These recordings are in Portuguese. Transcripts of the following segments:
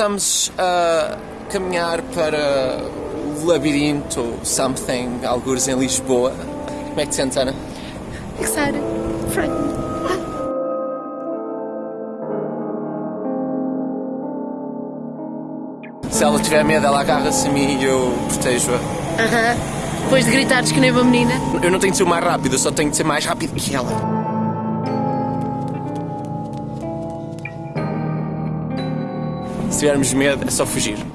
estamos a caminhar para o labirinto something, algures em Lisboa. Como é que te sentes, Ana? Excited. Frightened. Se ela tiver medo, ela agarra-se a mim e eu protejo-a. Aham. Depois de gritares que nem uma menina. Eu não tenho de ser o mais rápido, eu só tenho de ser mais rápido que ela. Se tivermos medo, é só fugir. Eu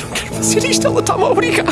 não quero fazer isto, ela está-me a obrigar.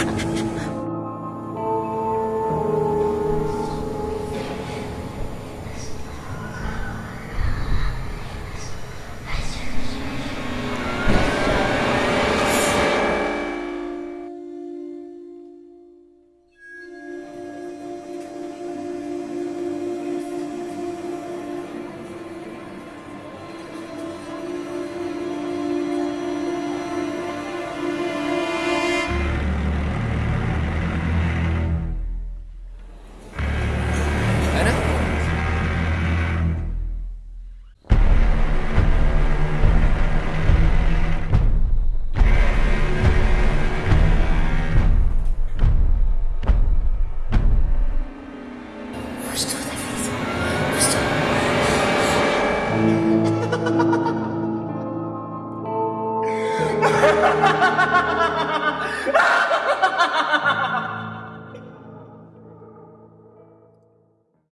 Ana? Foste tu, David. Foste tu.